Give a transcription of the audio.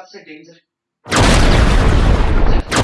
सबसे डेंजर